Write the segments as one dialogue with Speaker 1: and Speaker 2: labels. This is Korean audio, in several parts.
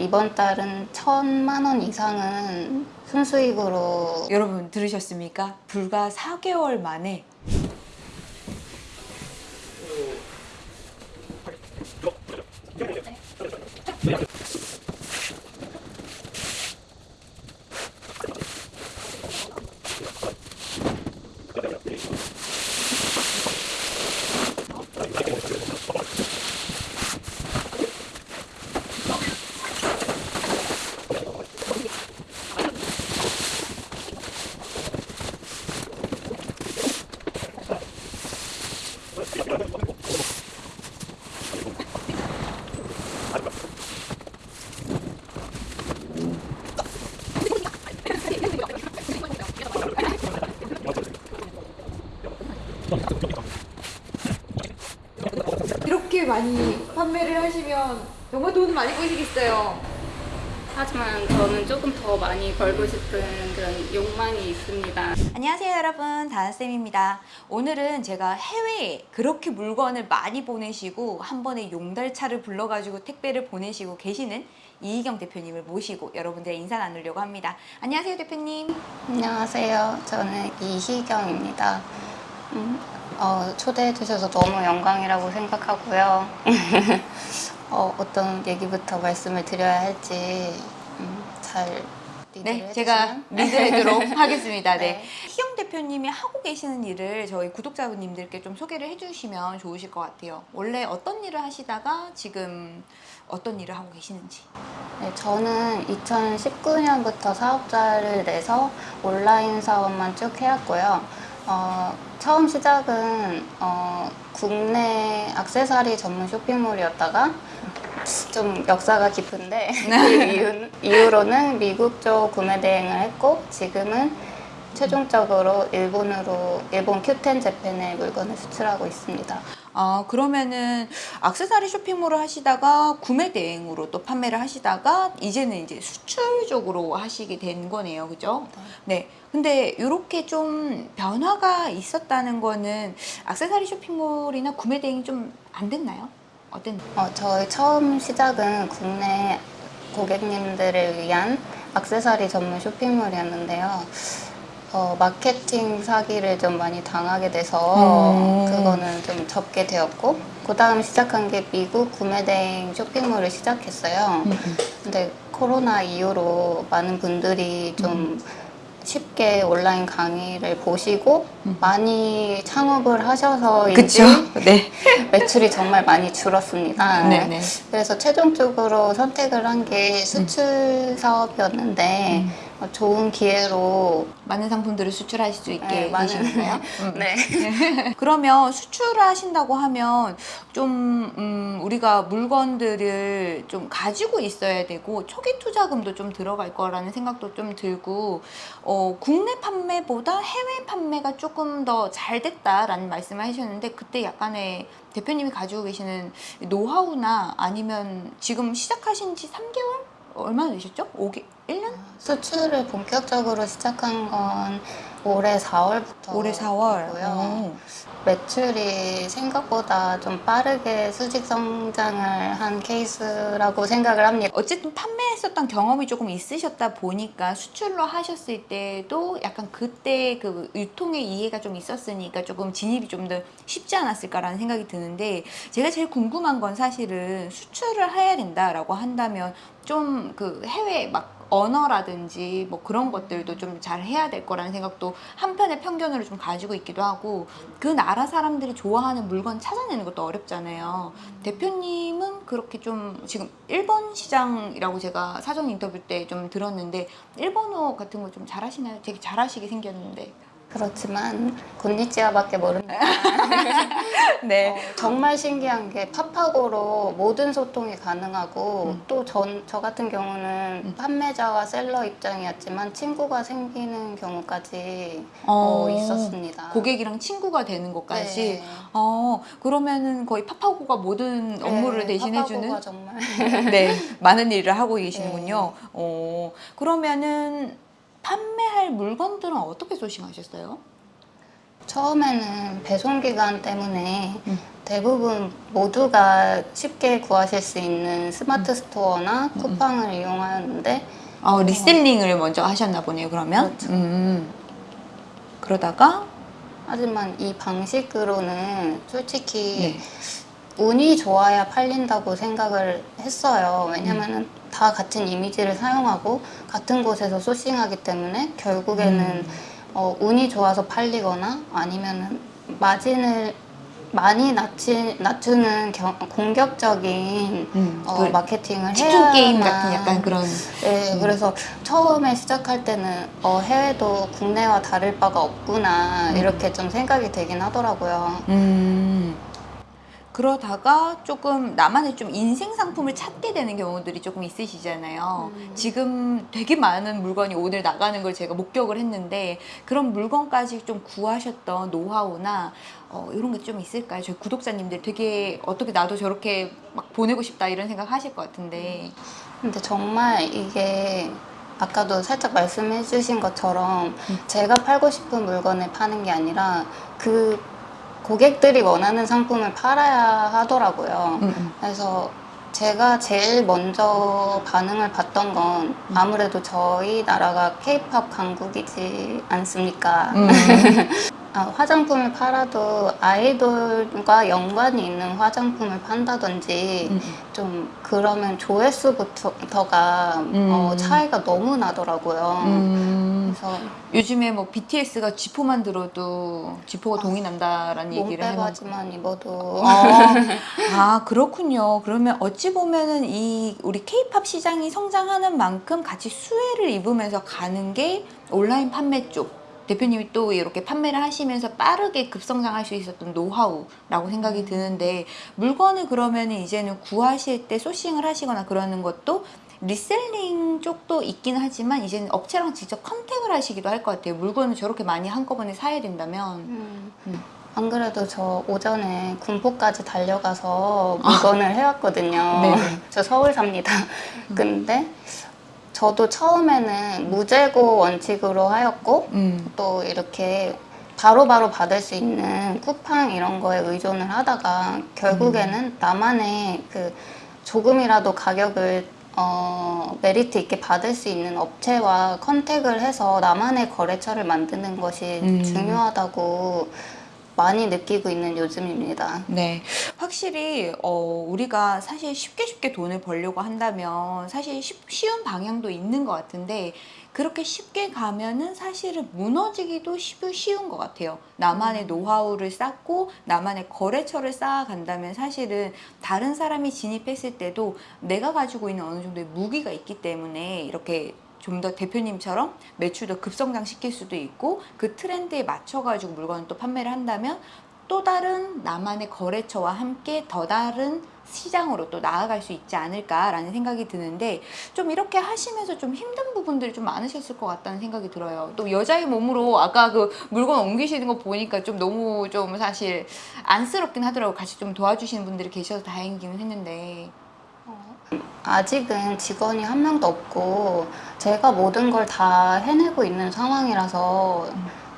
Speaker 1: 이번 달은 천만 원 이상은 순수익으로
Speaker 2: 여러분 들으셨습니까? 불과 4개월 만에 이렇게 많이 판매를 하시면 정말 돈 많이 버시겠어요.
Speaker 1: 하지만 저는 조금 더 많이 벌고 싶은 그런 욕망이 있습니다.
Speaker 2: 안녕하세요 여러분 다은쌤입니다 오늘은 제가 해외에 그렇게 물건을 많이 보내시고 한 번에 용달차를 불러가지고 택배를 보내시고 계시는 이희경 대표님을 모시고 여러분들의 인사 나누려고 합니다 안녕하세요 대표님
Speaker 1: 안녕하세요. 저는 이희경입니다. 음, 어, 초대해 주셔서 너무 영광이라고 생각하고요. 어, 어떤 얘기부터 말씀을 드려야 할지 음, 잘
Speaker 2: 네 제가. 리드하도록 하겠습니다 네.
Speaker 1: 네.
Speaker 2: 희경 대표님이 하고 계시는 일을 저희 구독자분님들께 좀 소개를 해주시면 좋으실 것 같아요 원래 어떤 일을 하시다가 지금 어떤 일을 하고 계시는지
Speaker 1: 네, 저는 2019년부터 사업자를 내서 온라인 사업만 쭉 해왔고요. 어, 처음 시작은 어, 국내 악세사리 전문 쇼핑몰이었다가 좀 역사가 깊은데 그 이후, 이후 로는 미국 쪽 구매 대행을 했고 지금은 최종적으로 일본으로 일본 큐텐 재팬에 물건을 수출하고 있습니다.
Speaker 2: 아 그러면은 악세사리 쇼핑몰을 하시다가 구매 대행으로 또 판매를 하시다가 이제는 이제 수출적으로 하시게 된 거네요 그죠? 네 근데 이렇게 좀 변화가 있었다는 거는 악세사리 쇼핑몰이나 구매 대행이 좀 안 됐나요? 어땠나요?
Speaker 1: 어, 저희 처음 시작은 국내 고객님들을 위한 악세사리 전문 쇼핑몰이었는데요. 어, 마케팅 사기를 좀 많이 당하게 돼서
Speaker 2: 음.
Speaker 1: 그거는 좀 접게 되었고 그 다음 시작한 게 미국 구매대행 쇼핑몰을 시작했어요. 근데 코로나 이후로 많은 분들이 좀 쉽게 온라인 강의를 보시고 많이 창업을 하셔서인지
Speaker 2: 네.
Speaker 1: 매출이 정말 많이 줄었습니다.
Speaker 2: 네네.
Speaker 1: 그래서 최종적으로 선택을 한 게 수출 사업이었는데
Speaker 2: 음.
Speaker 1: 어, 좋은 기회로
Speaker 2: 많은 상품들을 수출하실 수 있게
Speaker 1: 네, 많은-
Speaker 2: 되시는가요? 음.
Speaker 1: 네.
Speaker 2: 그러면 수출을 하신다고 하면 좀 음, 우리가 물건들을 좀 가지고 있어야 되고 초기 투자금도 좀 들어갈 거라는 생각도 좀 들고 어, 국내 판매보다 해외 판매가 조금 더 잘 됐다라는 말씀을 하셨는데 그때 약간의 대표님이 가지고 계시는 노하우나 아니면 지금 시작하신 지 3개월? 얼마나 되셨죠? 5개, 1년?
Speaker 1: 수출을 본격적으로 시작한 건 올해 4월부터
Speaker 2: 올해 4월.
Speaker 1: 고요
Speaker 2: 어.
Speaker 1: 매출이 생각보다 좀 빠르게 수직 성장을 한 케이스라고 생각을 합니다.
Speaker 2: 어쨌든 판매했었던 경험이 조금 있으셨다 보니까 수출로 하셨을 때도 약간 그때 그 유통의 이해가 좀 있었으니까 조금 진입이 좀 더 쉽지 않았을까라는 생각이 드는데 제가 제일 궁금한 건 사실은 수출을 해야 된다라고 한다면 좀 그 해외 막 언어라든지 뭐 그런 것들도 좀 잘 해야 될 거라는 생각도 한편의 편견으로 좀 가지고 있기도 하고 그 나라 사람들이 좋아하는 물건 찾아내는 것도 어렵잖아요. 대표님은 그렇게 좀 지금 일본 시장이라고 제가 사전 인터뷰 때 좀 들었는데 일본어 같은 거 좀 잘하시나요? 되게 잘하시게 생겼는데.
Speaker 1: 그렇지만 곤니찌아밖에 모릅니다.
Speaker 2: 네.
Speaker 1: 어, 정말 신기한 게 팝하고로 모든 소통이 가능하고
Speaker 2: 음.
Speaker 1: 또전 저 같은 경우는
Speaker 2: 음.
Speaker 1: 판매자와 셀러 입장이었지만 친구가 생기는 경우까지
Speaker 2: 어,
Speaker 1: 어, 있었습니다.
Speaker 2: 고객이랑 친구가 되는 것까지.
Speaker 1: 네.
Speaker 2: 어 그러면은 거의 파파고가 모든 업무를
Speaker 1: 네,
Speaker 2: 대신해주는
Speaker 1: 정말
Speaker 2: 네, 많은 일을 하고 계시는군요. 어, 그러면은 판매할 물건들은 어떻게 소싱하셨어요?
Speaker 1: 처음에는 배송 기간 때문에
Speaker 2: 음.
Speaker 1: 대부분 모두가 쉽게 구하실 수 있는 스마트 스토어나 쿠팡을 이용하는데
Speaker 2: 어, reselling을 먼저 하셨나 보네요, 그러면.
Speaker 1: 그렇죠.
Speaker 2: 음. 그러다가
Speaker 1: 하지만 이 방식으로는 솔직히
Speaker 2: 네.
Speaker 1: 운이 좋아야 팔린다고 생각을 했어요. 왜냐면은 다 같은 이미지를 사용하고 같은 곳에서 sourcing하기 때문에 결국에는
Speaker 2: 음.
Speaker 1: 어, 운이 좋아서 팔리거나 아니면은 마진을 많이 낮추, 낮추는 경- 공격적인
Speaker 2: 음,
Speaker 1: 어,
Speaker 2: 그
Speaker 1: 마케팅을
Speaker 2: 치킨
Speaker 1: 해야만
Speaker 2: 게임 같은 약간 그런
Speaker 1: 네, 그래서 처음에 시작할 때는 어, 해외도 국내와 다를 바가 없구나 이렇게 좀 생각이 되긴 하더라고요.
Speaker 2: 음. 그러다가 조금 나만의 좀 인생 상품을 찾게 되는 경우들이 조금 있으시잖아요.
Speaker 1: 음.
Speaker 2: 지금 되게 많은 물건이 오늘 나가는 걸 제가 목격을 했는데 그런 물건까지 좀 구하셨던 노하우나 어, 이런 게 좀 있을까요? 저희 구독자님들 되게 어떻게 나도 저렇게 막 보내고 싶다 이런 생각 하실 것 같은데.
Speaker 1: 근데 정말 이게 아까도 살짝 말씀해 주신 것처럼
Speaker 2: 음.
Speaker 1: 제가 팔고 싶은 물건을 파는 게 아니라 그 고객들이 원하는 상품을 팔아야 하더라고요.
Speaker 2: 음, 음.
Speaker 1: 그래서 제가 제일 먼저 반응을 봤던 건 아무래도 저희 나라가 케이팝 강국이지 않습니까?
Speaker 2: 음.
Speaker 1: 아, 화장품을 팔아도 아이돌과 연관이 있는 화장품을 판다든지
Speaker 2: 음.
Speaker 1: 좀 그러면 조회수부터가
Speaker 2: 음.
Speaker 1: 어, 차이가 너무 나더라고요.
Speaker 2: 음.
Speaker 1: 그래서
Speaker 2: 요즘에 뭐 BTS가 지포만 들어도 지포가 동이 난다라는 얘기를 해놓고
Speaker 1: 몸빼바지만 입어도
Speaker 2: 아, 아 그렇군요. 그러면 어찌 보면은 이 우리 K-팝 시장이 성장하는 만큼 같이 수혜를 입으면서 가는 게 온라인 판매 쪽. 대표님이 또 이렇게 판매를 하시면서 빠르게 급성장할 수 있었던 노하우라고 생각이 드는데 물건을 그러면 이제는 구하실 때 sourcing을 하시거나 그러는 것도 reselling 쪽도 있긴 하지만 이제는 업체랑 직접 contact을 하시기도 할 것 같아요. 물건을 저렇게 많이 한꺼번에 사야 된다면.
Speaker 1: 음.
Speaker 2: 음.
Speaker 1: 안 그래도 저 오전에 군포까지 달려가서 물건을 해왔거든요.
Speaker 2: 네.
Speaker 1: 저 서울 삽니다. 근데 저도 처음에는 무재고 원칙으로 하였고
Speaker 2: 음.
Speaker 1: 또 이렇게 바로바로 받을 수 있는 쿠팡 이런 거에 의존을 하다가 결국에는 나만의 그 조금이라도 가격을 어, 메리트 있게 받을 수 있는 업체와 컨택을 해서 나만의 거래처를 만드는 것이
Speaker 2: 음.
Speaker 1: 중요하다고 많이 느끼고 있는 요즘입니다.
Speaker 2: 네, 확실히 어, 우리가 사실 쉽게 쉽게 돈을 벌려고 한다면 사실 쉽- 쉬운 방향도 있는 것 같은데 그렇게 쉽게 가면은 사실은 무너지기도 쉬- 쉬운 것 같아요. 나만의 노하우를 쌓고 나만의 거래처를 쌓아간다면 사실은 다른 사람이 진입했을 때도 내가 가지고 있는 어느 정도의 무기가 있기 때문에 이렇게 좀 더 대표님처럼 매출도 급성장 시킬 수도 있고 그 트렌드에 맞춰가지고 물건을 또 판매를 한다면 또 다른 나만의 거래처와 함께 더 다른 시장으로 또 나아갈 수 있지 않을까라는 생각이 드는데 좀 이렇게 하시면서 좀 힘든 부분들이 좀 많으셨을 것 같다는 생각이 들어요. 또 여자의 몸으로 아까 그 물건 옮기시는 거 보니까 좀 너무 좀 사실 안쓰럽긴 하더라고요. 같이 좀 도와주시는 분들이 계셔서 다행이긴 했는데.
Speaker 1: 아직은 직원이 한 명도 없고 제가 모든 걸 다 해내고 있는 상황이라서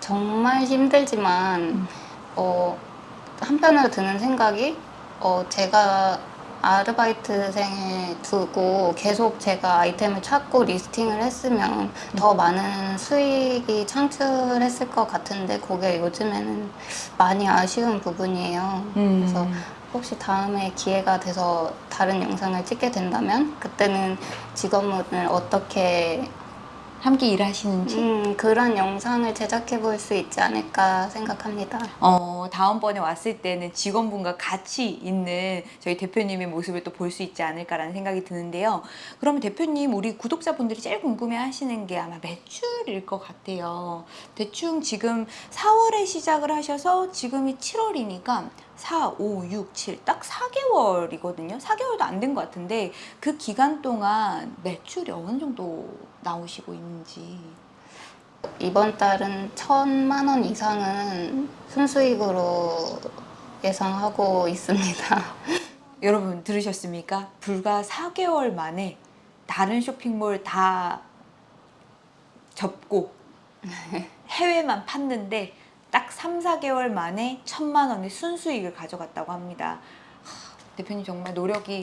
Speaker 1: 정말 힘들지만 어, 한편으로 드는 생각이 어, 제가 아르바이트생을 두고 계속 제가 아이템을 찾고 리스팅을 했으면 더 많은 수익이 창출했을 것 같은데 그게 요즘에는 많이 아쉬운 부분이에요. 그래서 혹시 다음에 기회가 돼서 다른 영상을 찍게 된다면 그때는 직원분을 어떻게
Speaker 2: 함께 일하시는지
Speaker 1: 음, 그런 영상을 제작해 볼 수 있지 않을까 생각합니다.
Speaker 2: 어, 다음번에 왔을 때는 직원분과 같이 있는 저희 대표님의 모습을 또 볼 수 있지 않을까라는 생각이 드는데요. 그러면 대표님, 우리 구독자분들이 제일 궁금해 하시는 게 아마 매출일 것 같아요. 대충 지금 4월에 시작을 하셔서 지금이 7월이니까 4, 5, 6, 7, 딱 4개월이거든요. 4개월도 안 된 것 같은데 그 기간 동안 매출이 어느 정도 나오시고 있는지.
Speaker 1: 이번 달은 천만 원 이상은 순수익으로 예상하고 있습니다.
Speaker 2: 여러분 들으셨습니까? 불과 4개월 만에 다른 쇼핑몰 다 접고 해외만 팠는데 딱 3, 4개월 만에 천만 원의 순수익을 가져갔다고 합니다. 하, 대표님 정말 노력이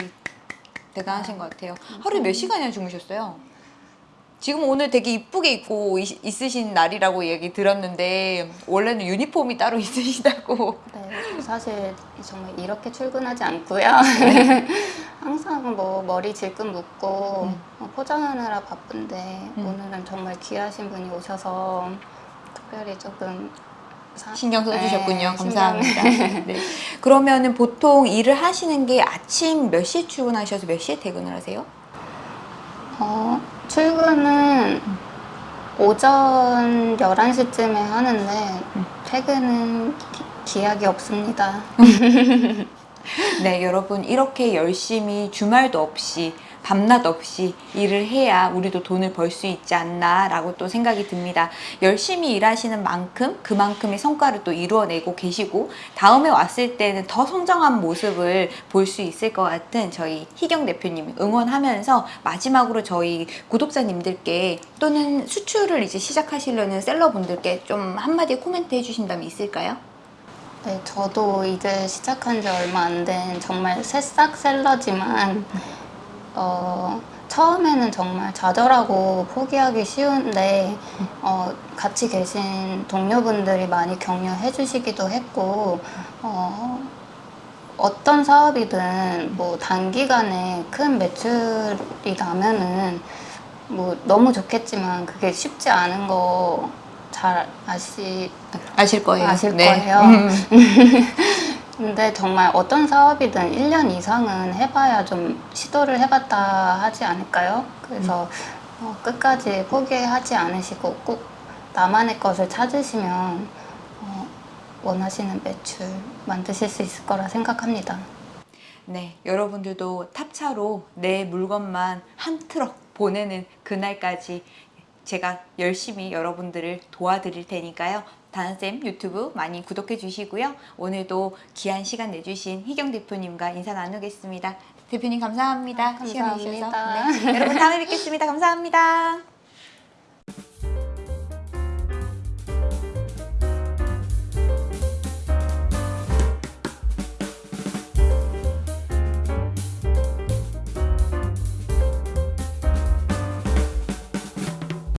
Speaker 2: 대단하신 것 같아요. 하루에 몇 시간이나 주무셨어요? 지금 오늘 되게 이쁘게 입고 있, 있으신 날이라고 얘기 들었는데 원래는 유니폼이 따로 있으시다고.
Speaker 1: 네, 사실 정말 이렇게 출근하지 않고요. 항상 뭐 머리 질끈 묶고
Speaker 2: 음.
Speaker 1: 어, 포장하느라 바쁜데
Speaker 2: 음.
Speaker 1: 오늘은 정말 귀하신 분이 오셔서 특별히 조금 사-
Speaker 2: 신경 써주셨군요.
Speaker 1: 네,
Speaker 2: 감사합니다. 네. 그러면은 보통 일을 하시는 게 아침 몇 시에 출근하셔서 몇 시에 퇴근을 하세요?
Speaker 1: 어, 출근은 오전 11시쯤에 하는데
Speaker 2: 음.
Speaker 1: 퇴근은 기, 기약이 없습니다.
Speaker 2: 네, 여러분 이렇게 열심히 주말도 없이 밤낮 없이 일을 해야 우리도 돈을 벌 수 있지 않나 라고 또 생각이 듭니다. 열심히 일하시는 만큼 그만큼의 성과를 또 이루어내고 계시고 다음에 왔을 때는 더 성장한 모습을 볼 수 있을 것 같은 저희 희경 대표님 응원하면서 마지막으로 저희 구독자님들께 또는 수출을 이제 시작하시려는 셀러분들께 좀 한마디 코멘트 해주신다면 있을까요?
Speaker 1: 네, 저도 이제 시작한 지 얼마 안 된 정말 새싹 셀러지만 어, 처음에는 정말 좌절하고 포기하기 쉬운데 어, 같이 계신 동료분들이 많이 격려해 주시기도 했고 어, 어떤 사업이든 뭐 단기간에 큰 매출이 나면은 뭐 너무 좋겠지만 그게 쉽지 않은 거 잘 아시
Speaker 2: 아실 거예요.
Speaker 1: 아실
Speaker 2: 네.
Speaker 1: 거예요.
Speaker 2: 음.
Speaker 1: 근데 정말 어떤 사업이든 1년 이상은 해봐야 좀 시도를 해봤다 하지 않을까요? 그래서 어, 끝까지 포기하지 않으시고 꼭 나만의 것을 찾으시면 어, 원하시는 매출 만드실 수 있을 거라 생각합니다.
Speaker 2: 네, 여러분들도 탑차로 내 물건만 한 트럭 보내는 그날까지 제가 열심히 여러분들을 도와드릴 테니까요. 다나쌤 유튜브 많이 구독해 주시고요. 오늘도 귀한 시간 내주신 희경 대표님과 인사 나누겠습니다. 대표님 감사합니다. 시간 내주셔서.
Speaker 1: 감사합니다.
Speaker 2: 네, 여러분 다음에 뵙겠습니다. 감사합니다.